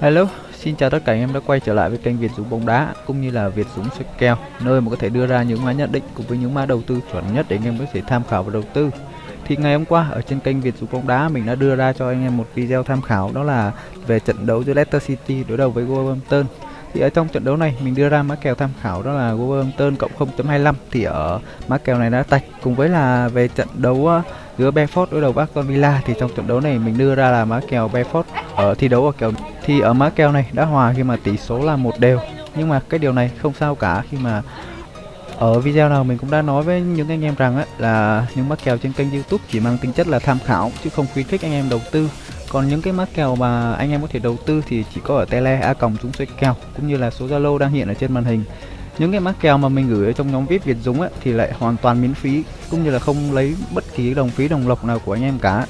Hello, xin chào tất cả anh em đã quay trở lại với kênh Việt Dũng bóng đá cũng như là Việt Dũng soi kèo, nơi mà có thể đưa ra những mã nhận định cùng với những mã đầu tư chuẩn nhất để anh em có thể tham khảo và đầu tư. Thì ngày hôm qua ở trên kênh Việt Dũng bóng đá mình đã đưa ra cho anh em một video tham khảo đó là về trận đấu giữa Leicester City đối đầu với Wolverhampton. Thì ở trong trận đấu này mình đưa ra mã kèo tham khảo đó là Wolverhampton cộng 0.25 thì ở mã kèo này đã tạch cùng với là về trận đấu ờ, giữa Benford đối đầu với Aston Villa thì trong trận đấu này mình đưa ra là mã kèo Benford ở thi đấu ở kèo thì ở mã kèo này đã hòa khi mà tỷ số là một đều. Nhưng mà cái điều này không sao cả khi mà ở video nào mình cũng đã nói với những anh em rằng ấy, là những mã kèo trên kênh YouTube chỉ mang tính chất là tham khảo chứ không khuyến khích anh em đầu tư còn những cái mã kèo mà anh em có thể đầu tư thì chỉ có ở tele a còng chúng xoay kèo cũng như là số zalo đang hiện ở trên màn hình. Những cái mã kèo mà mình gửi ở trong nhóm vip việt dũng ấy, thì lại hoàn toàn miễn phí cũng như là không lấy bất kỳ đồng phí đồng lộc nào của anh em cả.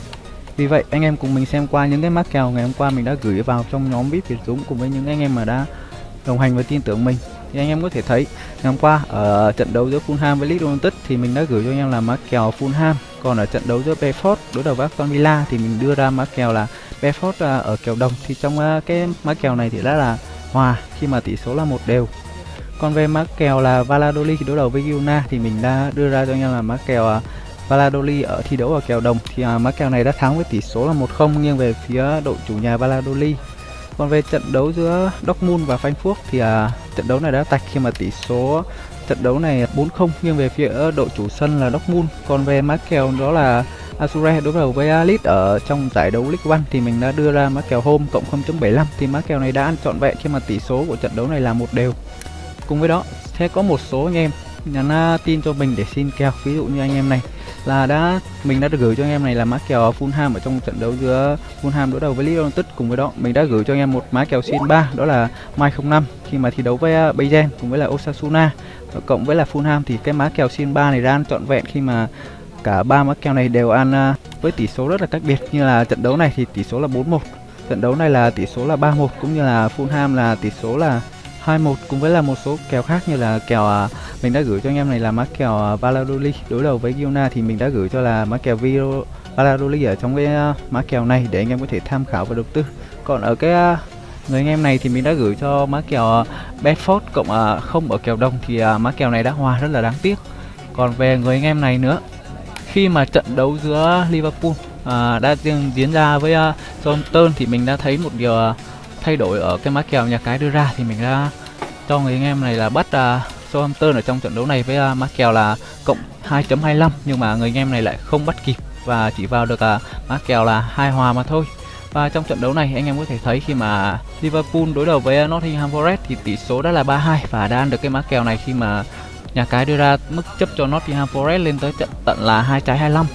Vì vậy anh em cùng mình xem qua những cái mã kèo ngày hôm qua mình đã gửi vào trong nhóm vip việt dũng cùng với những anh em mà đã đồng hành và tin tưởng mình thì anh em có thể thấy ngày hôm qua ở trận đấu giữa Fulham với Leeds United thì mình đã gửi cho anh em là mã kèo Fulham. Còn ở trận đấu giữa Brentford đối đầu với Aston Villa thì mình đưa ra mã kèo là Brentford à, ở kèo đồng. Thì trong à, cái mã kèo này thì đã là hòa khi mà tỷ số là một đều. Còn về mã kèo là Valladolid đối đầu với Girona thì mình đã đưa ra cho anh em là mã kèo à, Valladolid ở thi đấu ở kèo đồng. Thì uh, mã kèo này đã thắng với tỷ số là 1-0 nghiêng về phía đội chủ nhà Valladolid. Còn về trận đấu giữa Dortmund và Frankfurt thì à, trận đấu này đã tạch khi mà tỷ số trận đấu này 4-0 nghiêng về phía đội chủ sân là Dortmund. Còn về mã kèo đó là Azure đối đầu với Alit ở trong giải đấu League One thì mình đã đưa ra mã kèo home cộng 0.75 thì mã kèo này đã ăn trọn vẹn khi mà tỷ số của trận đấu này là một đều. Cùng với đó sẽ có một số anh em nhắn tin cho mình để xin kèo. Ví dụ như anh em này là đã, mình đã được gửi cho anh em này là mã kèo Fulham ở trong trận đấu giữa Fulham đối đầu với Leeds United cùng với đó, mình đã gửi cho anh em một mã kèo xin 3 đó là Mai 05 khi mà thi đấu với à, Bayern cùng với là Osasuna cộng với là Fulham thì cái mã kèo xin 3 này ra ăn trọn vẹn khi mà cả ba mã kèo này đều ăn à, với tỷ số rất là cách biệt. Như là trận đấu này thì tỷ số là 4-1 trận đấu này là tỷ số là 3-1 cũng như là Fulham là tỷ số là 21 cũng với là một số kèo khác như là kèo à, mình đã gửi cho anh em này là mã kèo à, Valladolid đối đầu với Girona thì mình đã gửi cho là mã kèo Viro Valladolid ở trong cái uh, mã kèo này để anh em có thể tham khảo và đầu tư. Còn ở cái à, người anh em này thì mình đã gửi cho mã kèo à, Bedford cộng không ở kèo đồng thì uh, mã kèo này đã hòa rất là đáng tiếc. Còn về người anh em này nữa khi mà trận đấu giữa Liverpool à, đã diễn ra với uh, Southampton thì mình đã thấy một điều uh, thay đổi ở cái mã kèo nhà cái đưa ra thì mình đã cho người anh em này là bắt uh, Southampton ở trong trận đấu này với uh, mã kèo là cộng 2.25 nhưng mà người anh em này lại không bắt kịp và chỉ vào được uh, mã kèo là hai hòa mà thôi. Và trong trận đấu này anh em có thể thấy khi mà Liverpool đối đầu với Nottingham Forest thì tỷ số đã là 3-2 và đã ăn được cái mã kèo này khi mà nhà cái đưa ra mức chấp cho Nottingham Forest lên tới trận tận là hai trái 25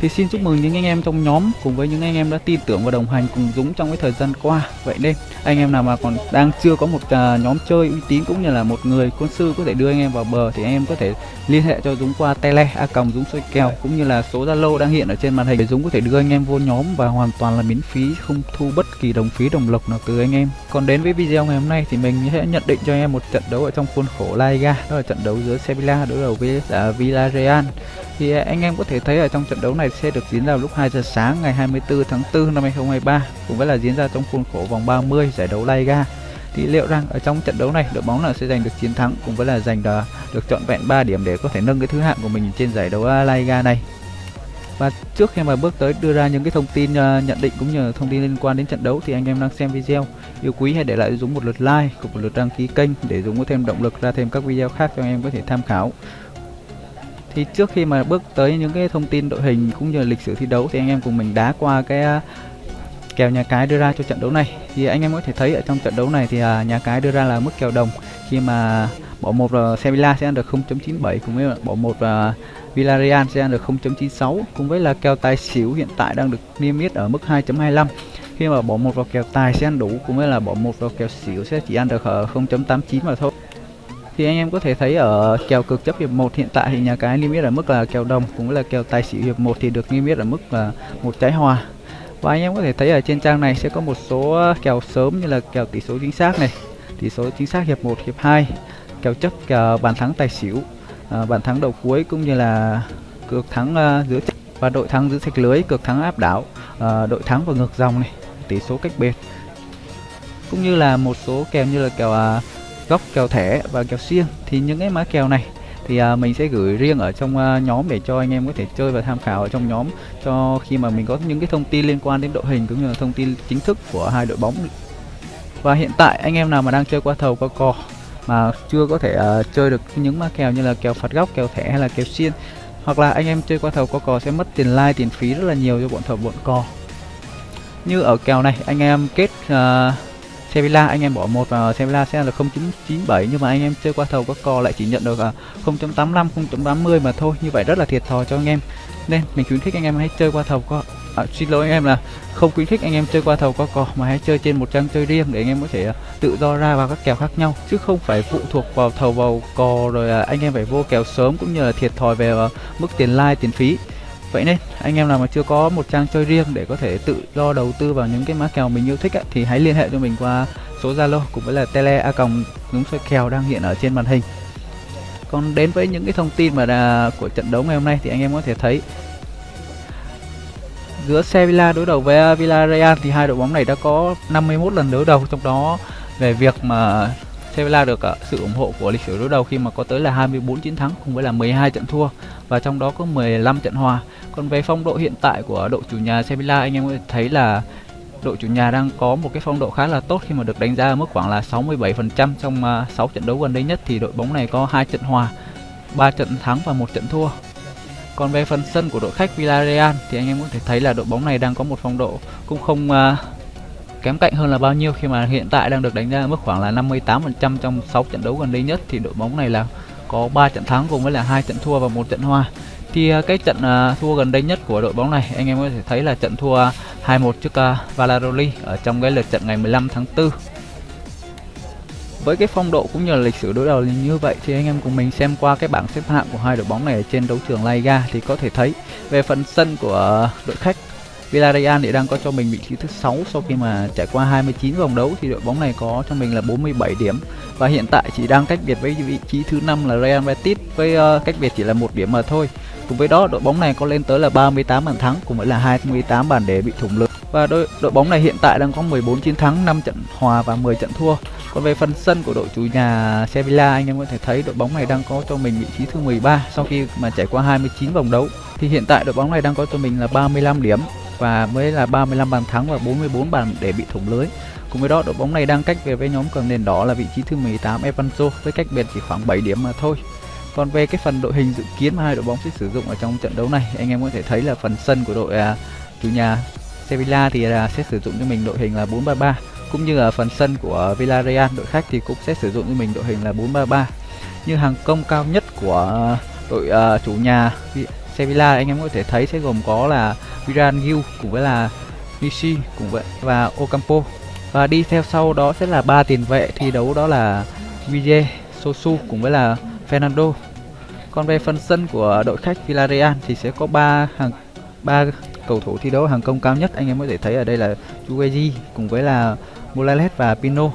thì xin chúc mừng những anh em trong nhóm cùng với những anh em đã tin tưởng và đồng hành cùng Dũng trong cái thời gian qua. Vậy nên anh em nào mà còn đang chưa có một uh, nhóm chơi uy tín cũng như là một người quân sư có thể đưa anh em vào bờ thì anh em có thể liên hệ cho Dũng qua tele a còng Dũng soi kèo cũng như là số Zalo đang hiện ở trên màn hình để Dũng có thể đưa anh em vô nhóm và hoàn toàn là miễn phí không thu bất kỳ đồng phí đồng lộc nào từ anh em. Còn đến với video ngày hôm nay thì mình sẽ nhận định cho anh em một trận đấu ở trong khuôn khổ La Liga đó là trận đấu giữa Sevilla đối đầu với là Villarreal thì à, anh em có thể thấy ở trong trận đấu này sẽ được diễn ra lúc 2 giờ sáng ngày 24 tháng 4 năm 2023 cũng với là diễn ra trong khuôn khổ vòng 30 giải đấu La Liga. Thì liệu rằng ở trong trận đấu này đội bóng nào sẽ giành được chiến thắng cũng với là giành được, được chọn vẹn 3 điểm để có thể nâng cái thứ hạng của mình trên giải đấu à, La Liga này. Và trước khi mà bước tới đưa ra những cái thông tin uh, nhận định cũng như thông tin liên quan đến trận đấu thì anh em đang xem video. Yêu quý hãy để lại Dũng một lượt like cùng một lượt đăng ký kênh để Dũng có thêm động lực ra thêm các video khác cho anh em có thể tham khảo thì trước khi mà bước tới những cái thông tin đội hình cũng như là lịch sử thi đấu, thì anh em cùng mình đá qua cái à, kèo nhà cái đưa ra cho trận đấu này. Thì anh em có thể thấy ở trong trận đấu này thì à, nhà cái đưa ra là mức kèo đồng. Khi mà bỏ một là Sevilla sẽ ăn được 0.97 cùng với bỏ một là Villarreal sẽ ăn được 0.96 cùng với là kèo tài xỉu hiện tại đang được niêm yết ở mức 2.25 khi mà bỏ một vào kèo tài sẽ ăn đủ, cùng với là bỏ một vào kèo xỉu sẽ chỉ ăn được 0.89 mà thôi thì anh em có thể thấy ở kèo cực chấp hiệp 1 hiện tại thì nhà cái niêm yết ở mức là kèo đồng cũng là kèo tài xỉu hiệp 1 thì được niêm yết ở mức là một trái hòa. Và anh em có thể thấy ở trên trang này sẽ có một số kèo sớm như là kèo tỷ số chính xác này tỷ số chính xác hiệp 1 hiệp 2 kèo chấp kèo bàn thắng tài xỉu à, bàn thắng đầu cuối cũng như là cược thắng uh, giữa và đội thắng giữa sạch lưới cược thắng áp đảo à, đội thắng và ngược dòng này tỷ số cách biệt. Cũng như là một số kèo như là kèo à, góc kèo thẻ và kèo xiên thì những cái mã kèo này thì à, mình sẽ gửi riêng ở trong à, nhóm để cho anh em có thể chơi và tham khảo ở trong nhóm. Cho khi mà mình có những cái thông tin liên quan đến đội hình cũng như là thông tin chính thức của hai đội bóng. Và hiện tại anh em nào mà đang chơi qua thầu qua cò mà chưa có thể uh, chơi được những mã kèo như là kèo phạt góc kèo thẻ hay là kèo xiên hoặc là anh em chơi qua thầu qua cò sẽ mất tiền like tiền phí rất là nhiều cho bọn thầu bọn cò. Như ở kèo này anh em kết uh, Sevilla anh em bỏ một vào Sevilla sẽ là 0.97 nhưng mà anh em chơi qua thầu có cò lại chỉ nhận được à, 0.85 0.80 mà thôi. Như vậy rất là thiệt thòi cho anh em. Nên mình khuyến khích anh em hãy chơi qua thầu có à, xin lỗi anh em là không khuyến khích anh em chơi qua thầu qua cò mà hãy chơi trên một trang chơi riêng để anh em có thể à, tự do ra vào các kèo khác nhau chứ không phải phụ thuộc vào thầu vào cò rồi à, anh em phải vô kèo sớm cũng như là thiệt thòi về mức tiền like tiền phí. Vậy nên anh em nào mà chưa có một trang chơi riêng để có thể tự do đầu tư vào những cái mã kèo mình yêu thích ấy, thì hãy liên hệ cho mình qua số Zalo cũng với là tele a còng đúng soi kèo đang hiện ở trên màn hình. Còn đến với những cái thông tin mà là của trận đấu ngày hôm nay thì anh em có thể thấy giữa Sevilla đối đầu với Villarreal thì hai đội bóng này đã có 51 lần đối đầu trong đó về việc mà Sevilla được ờ, sự ủng hộ của lịch sử đối đầu khi mà có tới là 24 chiến thắng cùng với là 12 trận thua và trong đó có 15 trận hòa. Còn về phong độ hiện tại của đội chủ nhà Sevilla anh em có thể thấy là đội chủ nhà đang có một cái phong độ khá là tốt khi mà được đánh giá ở mức khoảng là 67% trong ờ, 6 trận đấu gần đây nhất thì đội bóng này có hai trận hòa, 3 trận thắng và một trận thua. Còn về phần sân của đội khách Villarreal thì anh em có thể thấy là đội bóng này đang có một phong độ cũng không uh, kém cạnh hơn là bao nhiêu khi mà hiện tại đang được đánh giá ở mức khoảng là 58% trong 6 trận đấu gần đây nhất thì đội bóng này là có 3 trận thắng cùng với là hai trận thua và một trận hòa. Thì à, cái trận à, thua gần đây nhất của đội bóng này, anh em có thể thấy là trận thua 2-1 trước à, Valladolid ở trong cái lượt trận ngày 15 tháng 4. Với cái phong độ cũng như là lịch sử đối đầu như vậy thì anh em cùng mình xem qua cái bảng xếp hạng của hai đội bóng này ở trên đấu trường La Liga thì có thể thấy về phần sân của đội khách Villarreal thì đang có cho mình vị trí thứ 6 sau khi mà trải qua 29 vòng đấu thì đội bóng này có cho mình là 47 điểm và hiện tại chỉ đang cách biệt với vị trí thứ 5 là Real Betis với uh, cách biệt chỉ là một điểm mà thôi. Cùng với đó đội bóng này có lên tới là 38 bàn thắng cùng với là 28 bàn để bị thủng lưới. Và đội đội bóng này hiện tại đang có 14 chiến thắng, 5 trận hòa và 10 trận thua. Còn về phần sân của đội chủ nhà Sevilla anh em có thể thấy đội bóng này đang có cho mình vị trí thứ 13 sau khi mà trải qua 29 vòng đấu. Thì hiện tại đội bóng này đang có cho mình là 35 điểm và mới là 35 bàn thắng và 44 bàn để bị thủng lưới. Cùng với đó, đội bóng này đang cách về với nhóm cầm nền đỏ là vị trí thứ 18 Evanzo với cách biệt chỉ khoảng 7 điểm mà thôi. Còn về cái phần đội hình dự kiến mà hai đội bóng sẽ sử dụng ở trong trận đấu này, anh em có thể thấy là phần sân của đội à, chủ nhà Sevilla thì là sẽ sử dụng cho mình đội hình là 4-3-3 cũng như là phần sân của Villarreal đội khách thì cũng sẽ sử dụng cho mình đội hình là 4-3-3. Như hàng công cao nhất của đội uh, chủ nhà Sevilla anh em có thể thấy sẽ gồm có là Viran Gil cùng với là Nishi cùng với và Ocampo và đi theo sau đó sẽ là ba tiền vệ thi đấu đó là Vije, Sosu cùng với là Fernando. Còn về phần sân của đội khách Villarreal thì sẽ có ba hàng ba cầu thủ thi đấu hàng công cao nhất anh em có thể thấy ở đây là Chueji cùng với là Morales và Pino.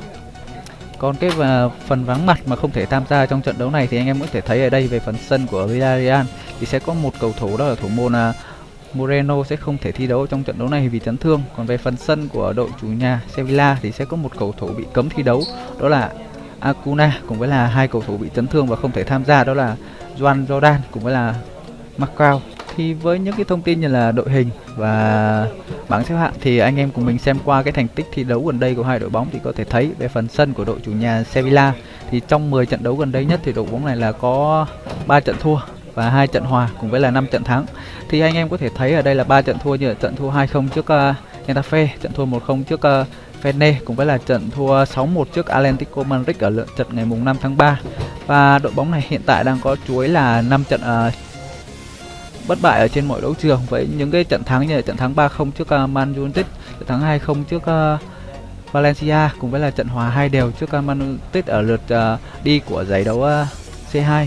Còn cái và phần vắng mặt mà không thể tham gia trong trận đấu này thì anh em có thể thấy ở đây về phần sân của Villarreal thì sẽ có một cầu thủ đó là thủ môn uh, Moreno sẽ không thể thi đấu trong trận đấu này vì chấn thương. Còn về phần sân của đội chủ nhà Sevilla thì sẽ có một cầu thủ bị cấm thi đấu đó là Acuna cùng với là hai cầu thủ bị chấn thương và không thể tham gia đó là Juan Jordan cùng với là Macau. Thì với những cái thông tin như là đội hình và bảng xếp hạng thì anh em cùng mình xem qua cái thành tích thi đấu gần đây của hai đội bóng thì có thể thấy về phần sân của đội chủ nhà Sevilla thì trong 10 trận đấu gần đây nhất thì đội bóng này là có 3 trận thua và hai trận hòa cùng với là 5 trận thắng. Thì anh em có thể thấy ở đây là ba trận thua như là trận thua 2-0 trước uh, Getafe, trận thua 1-0 trước ờ, uh, Fene cùng với là trận thua 6-1 trước Atlético Madrid ở lượt trận ngày mùng 5 tháng 3. Và đội bóng này hiện tại đang có chuối là 5 trận uh, bất bại ở trên mọi đấu trường với những cái trận thắng như là trận thắng 3-0 trước uh, Man United, trận thắng 2-0 trước uh, Valencia cùng với là trận hòa hai đều trước uh, Man United ở lượt uh, đi của giải đấu uh, C2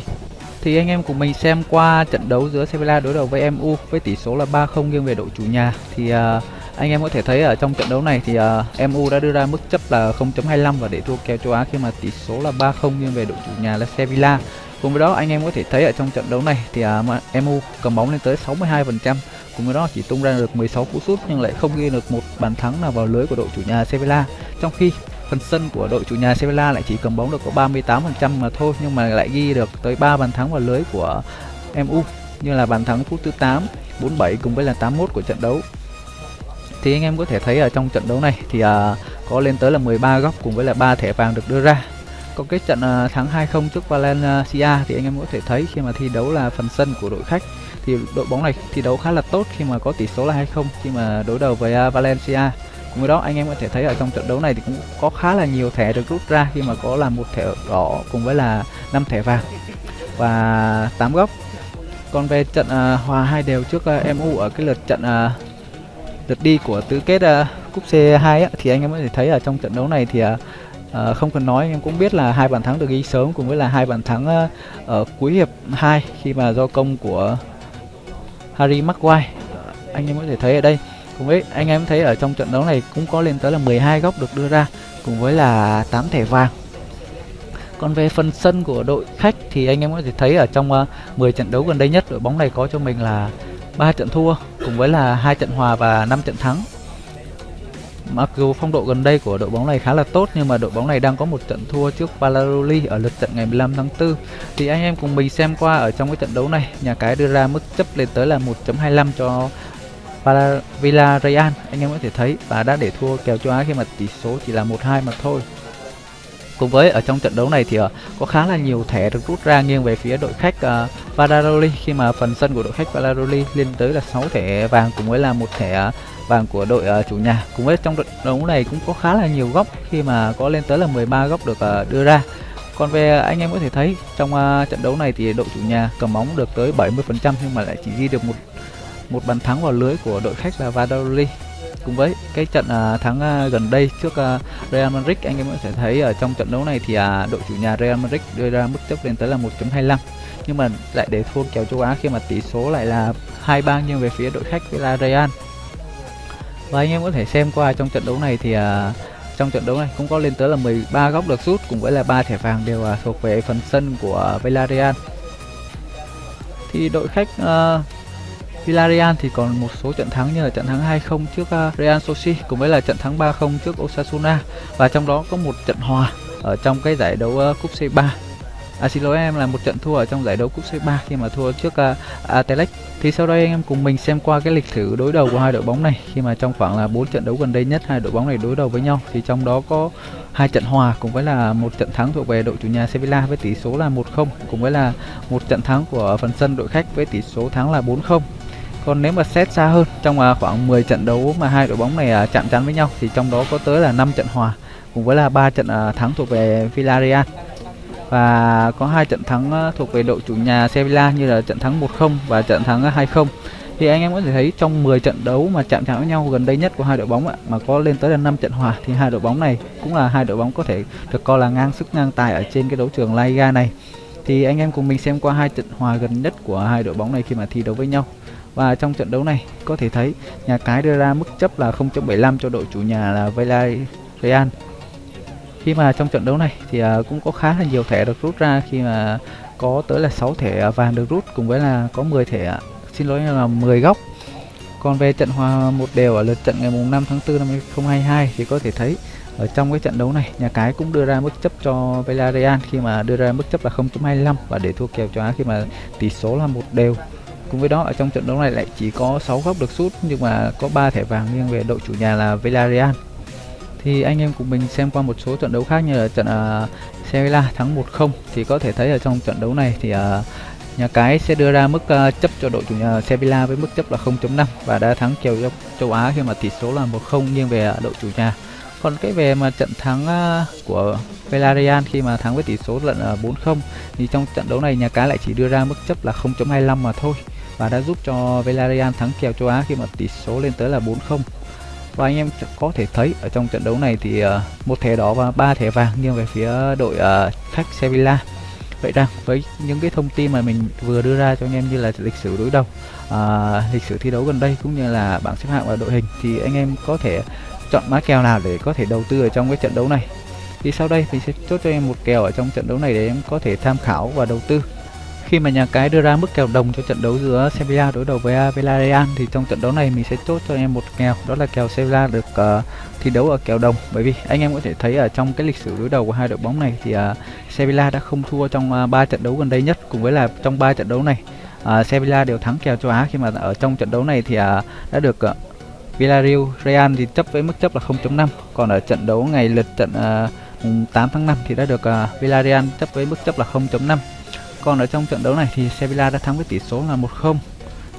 thì anh em cùng mình xem qua trận đấu giữa Sevilla đối đầu với MU với tỷ số là 3-0 nghiêng về đội chủ nhà thì uh, anh em có thể thấy ở trong trận đấu này thì à, uh, MU đã đưa ra mức chấp là 0.25 và để thua kèo châu Á khi mà tỷ số là 3-0 nghiêng về đội chủ nhà là Sevilla. Cùng với đó anh em có thể thấy ở trong trận đấu này thì à, uh, MU cầm bóng lên tới 62%, cùng với đó chỉ tung ra được 16 cú sút nhưng lại không ghi được một bàn thắng nào vào lưới của đội chủ nhà Sevilla. Trong khi phần sân của đội chủ nhà Sevilla lại chỉ cầm bóng được có 38% mà thôi nhưng mà lại ghi được tới 3 bàn thắng vào lưới của MU như là bàn thắng phút thứ 8, 47 cùng với là 81 của trận đấu. Thì anh em có thể thấy ở trong trận đấu này thì à, có lên tới là 13 góc cùng với là 3 thẻ vàng được đưa ra. Còn cái trận à, thắng 2-0 trước Valencia thì anh em có thể thấy khi mà thi đấu là phần sân của đội khách thì đội bóng này thi đấu khá là tốt khi mà có tỷ số là 2-0 khi mà đối đầu với uh, Valencia cùng với đó anh em có thể thấy ở trong trận đấu này thì cũng có khá là nhiều thẻ được rút ra khi mà có là một thẻ đỏ cùng với là 5 thẻ vàng và 8 góc. Còn về trận uh, hòa hai đều trước à, uh, MU ở cái lượt trận uh, lượt đi của tứ kết uh, cúp C2 á, thì anh em có thể thấy ở trong trận đấu này thì uh, uh, không cần nói anh em cũng biết là hai bàn thắng được ghi sớm cùng với là hai bàn thắng uh, ở cuối hiệp 2 khi mà do công của Harry Maguire. Anh em có thể thấy ở đây cùng với anh em thấy ở trong trận đấu này cũng có lên tới là 12 góc được đưa ra cùng với là 8 thẻ vàng còn về phần sân của đội khách thì anh em có thể thấy ở trong ờ, uh, 10 trận đấu gần đây nhất đội bóng này có cho mình là 3 trận thua cùng với là hai trận hòa và 5 trận thắng Mặc dù phong độ gần đây của đội bóng này khá là tốt nhưng mà đội bóng này đang có một trận thua trước Valladolid ở lượt trận ngày 15 tháng 4. Thì anh em cùng mình xem qua ở trong cái trận đấu này, nhà cái đưa ra mức chấp lên tới là 1.25 cho Villarreal. Anh em có thể thấy và đã để thua kèo châu Á khi mà tỷ số chỉ là 1-2 mà thôi. Cùng với ở trong trận đấu này thì uh, có khá là nhiều thẻ được rút ra nghiêng về phía đội khách uh, Valladolid khi mà phần sân của đội khách Valladolid lên tới là 6 thẻ vàng cùng với là một thẻ uh, vàng của đội uh, chủ nhà. Cùng với trong trận đấu này cũng có khá là nhiều góc khi mà có lên tới là 13 góc được uh, đưa ra. Còn về anh em có thể thấy trong uh, trận đấu này thì đội chủ nhà cầm bóng được tới 70% nhưng mà lại chỉ ghi được một một bàn thắng vào lưới của đội khách là Valladolid. Cùng với cái trận uh, thắng uh, gần đây trước uh, Real Madrid anh em có thể thấy ở trong trận đấu này thì uh, đội chủ nhà Real Madrid đưa ra mức chấp lên tới là 1.25 nhưng mà lại để thua kèo châu Á khi mà tỷ số lại là hai ba nghiêng về phía đội khách Villarreal. Và anh em có thể xem qua trong trận đấu này thì uh, trong trận đấu này cũng có lên tới là 13 góc được sút cùng với là ba thẻ vàng đều uh, thuộc về phần sân của Villarreal. Thì đội khách uh, Villarreal thì còn một số trận thắng như là trận thắng 2-0 trước à, Real Sociedad cùng với là trận thắng 3-0 trước Osasuna. Và trong đó có một trận hòa ở trong cái giải đấu à, cúp C3. À xin lỗi em là một trận thua ở trong giải đấu cúp C3 khi mà thua trước uh, Thì sau đây anh em cùng mình xem qua cái lịch sử đối đầu của hai đội bóng này. Khi mà trong khoảng là 4 trận đấu gần đây nhất hai đội bóng này đối đầu với nhau. Thì trong đó có hai trận hòa cùng với là một trận thắng thuộc về đội chủ nhà Sevilla với tỷ số là 1-0 cùng với là một trận thắng của phần sân đội khách với tỷ số thắng là 4-0 còn nếu mà xét xa hơn, trong à, khoảng 10 trận đấu mà hai đội bóng này à, chạm trán với nhau, thì trong đó có tới là 5 trận hòa, cùng với là ba trận à, thắng thuộc về Villarreal. Và có hai trận thắng thuộc về đội chủ nhà Sevilla như là trận thắng 1-0 và trận thắng 2-0 thì anh em có thể thấy trong 10 trận đấu mà chạm trán với nhau gần đây nhất của hai đội bóng ạ, mà có lên tới là 5 trận hòa, thì hai đội bóng này cũng là hai đội bóng có thể được coi là ngang sức ngang tài ở trên cái đấu trường La Liga này. Thì anh em cùng mình xem qua hai trận hòa gần nhất của hai đội bóng này khi mà thi đấu với nhau và trong trận đấu này, có thể thấy nhà cái đưa ra mức chấp là 0.75 cho đội chủ nhà là Villarreal. Khi mà trong trận đấu này thì à, cũng có khá là nhiều thẻ được rút ra khi mà có tới là 6 thẻ vàng được rút cùng với là có 10 thẻ à, xin lỗi là 10 góc. Còn về trận hòa một đều ở lượt trận ngày mùng 5 tháng 4 năm 2022 thì có thể thấy ở trong cái trận đấu này, nhà cái cũng đưa ra mức chấp cho Villarreal khi mà đưa ra mức chấp là 0.25 và để thua kèo cho Á khi mà tỷ số là một đều. Cùng với đó ở trong trận đấu này lại chỉ có 6 góc được sút nhưng mà có 3 thẻ vàng nghiêng về đội chủ nhà là Villarreal. Thì anh em cùng mình xem qua một số trận đấu khác như là trận à, uh, Sevilla thắng 1-0 thì có thể thấy ở trong trận đấu này thì uh, nhà cái sẽ đưa ra mức uh, chấp cho đội chủ nhà Sevilla với mức chấp là 0.5 và đã thắng kèo châu Á khi mà tỷ số là 1-0 nghiêng về đội chủ nhà. Còn cái về mà trận thắng uh, của Villarreal khi mà thắng với tỷ số lận uh, 4-0 thì trong trận đấu này nhà cái lại chỉ đưa ra mức chấp là 0.25 mà thôi và đã giúp cho Villarreal thắng kèo châu Á khi mà tỷ số lên tới là 4-0 và anh em có thể thấy ở trong trận đấu này thì uh, một thẻ đỏ và ba thẻ vàng nghiêng về phía đội uh, khách Sevilla. Vậy rằng với những cái thông tin mà mình vừa đưa ra cho anh em như là lịch sử đối đầu uh, lịch sử thi đấu gần đây cũng như là bảng xếp hạng và đội hình thì anh em có thể chọn mã kèo nào để có thể đầu tư ở trong cái trận đấu này? Thì sau đây mình sẽ chốt cho em một kèo ở trong trận đấu này để em có thể tham khảo và đầu tư khi mà nhà cái đưa ra mức kèo đồng cho trận đấu giữa Sevilla đối đầu với uh, Villarreal thì trong trận đấu này mình sẽ chốt cho anh em một kèo đó là kèo Sevilla được uh, thi đấu ở kèo đồng. Bởi vì anh em có thể thấy ở trong cái lịch sử đối đầu của hai đội bóng này thì uh, Sevilla đã không thua trong uh, 3 trận đấu gần đây nhất cùng với là trong 3 trận đấu này. Uh, Sevilla đều thắng kèo châu Á khi mà ở trong trận đấu này thì uh, đã được uh, Villarreal Real thì chấp với mức chấp là 0.5 còn ở trận đấu ngày lượt trận à, uh, 8 tháng 5 thì đã được uh, Villarreal chấp với mức chấp là 0.5 còn ở trong trận đấu này thì Sevilla đã thắng với tỷ số là 1-0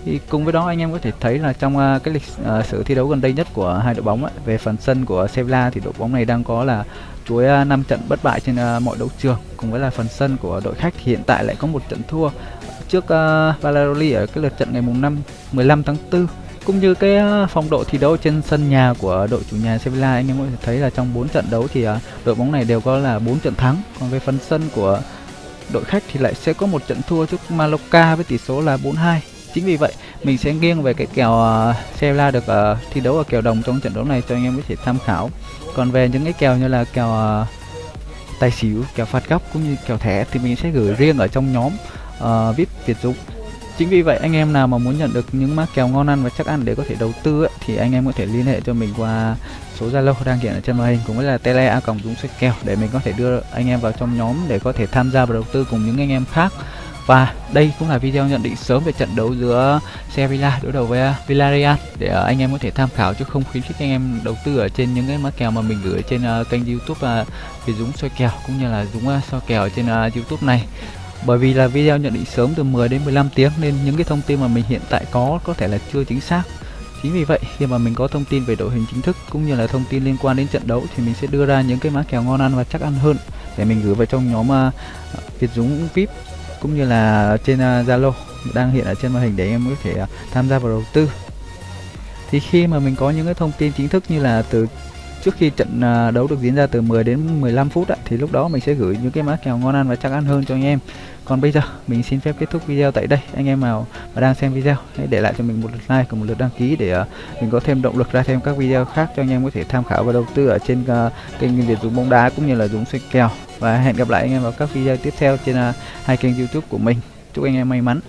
thì cùng với đó anh em có thể thấy là trong uh, cái lịch à, uh, sử thi đấu gần đây nhất của hai đội bóng ấy, về phần sân của Sevilla thì đội bóng này đang có là chuỗi uh, à, 5 trận bất bại trên uh, mọi đấu trường cùng với là phần sân của đội khách thì hiện tại lại có một trận thua trước uh, Valladolid ở cái lượt trận ngày mùng 5 15 tháng 4 cũng như cái phong độ thi đấu trên sân nhà của đội chủ nhà Sevilla anh em có thể thấy là trong 4 trận đấu thì đội bóng này đều có là 4 trận thắng. Còn về phần sân của đội khách thì lại sẽ có một trận thua trước Mallorca với tỷ số là 4-2 chính vì vậy mình sẽ nghiêng về cái kèo à, uh, Sevilla được uh, thi đấu ở kèo đồng trong trận đấu này cho anh em có thể tham khảo. Còn về những cái kèo như là kèo uh, tài xỉu kèo phạt góc cũng như kèo thẻ thì mình sẽ gửi riêng ở trong nhóm uh, vip Việt Dũng. Chính vì vậy anh em nào mà muốn nhận được những mã kèo ngon ăn và chắc ăn để có thể đầu tư ấy, thì anh em có thể liên hệ cho mình qua số Zalo đang hiện ở trên màn hình cũng là tele a còng dũng sách kèo để mình có thể đưa anh em vào trong nhóm để có thể tham gia vào đầu tư cùng những anh em khác. Và đây cũng là video nhận định sớm về trận đấu giữa Sevilla đối đầu với Villarreal để à, anh em có thể tham khảo chứ không khuyến khích anh em đầu tư ở trên những cái mã kèo mà mình gửi trên à, kênh YouTube uh, về Dũng soi kèo cũng như là Dũng soi kèo trên YouTube này. Bởi vì là video nhận định sớm từ 10 đến 15 tiếng nên những cái thông tin mà mình hiện tại có có thể là chưa chính xác chính vì vậy khi mà mình có thông tin về đội hình chính thức cũng như là thông tin liên quan đến trận đấu thì mình sẽ đưa ra những cái mã kèo ngon ăn và chắc ăn hơn để mình gửi vào trong nhóm uh, Việt Dũng VIP cũng như là trên à, Zalo uh, đang hiện ở trên màn hình để em có thể uh, tham gia vào đầu tư. Thì khi mà mình có những cái thông tin chính thức như là từ trước khi trận đấu được diễn ra từ 10 đến 15 phút á, thì lúc đó mình sẽ gửi những cái mã kèo ngon ăn và chắc ăn hơn cho anh em còn bây giờ mình xin phép kết thúc video tại đây. Anh em nào mà đang xem video hãy để lại cho mình một lượt like cùng một lượt đăng ký để uh, mình có thêm động lực ra thêm các video khác cho anh em có thể tham khảo và đầu tư ở trên uh, kênh Việt Dũng bóng đá cũng như là Dũng xoay kèo. Và hẹn gặp lại anh em vào các video tiếp theo trên uh, hai kênh YouTube của mình. Chúc anh em may mắn.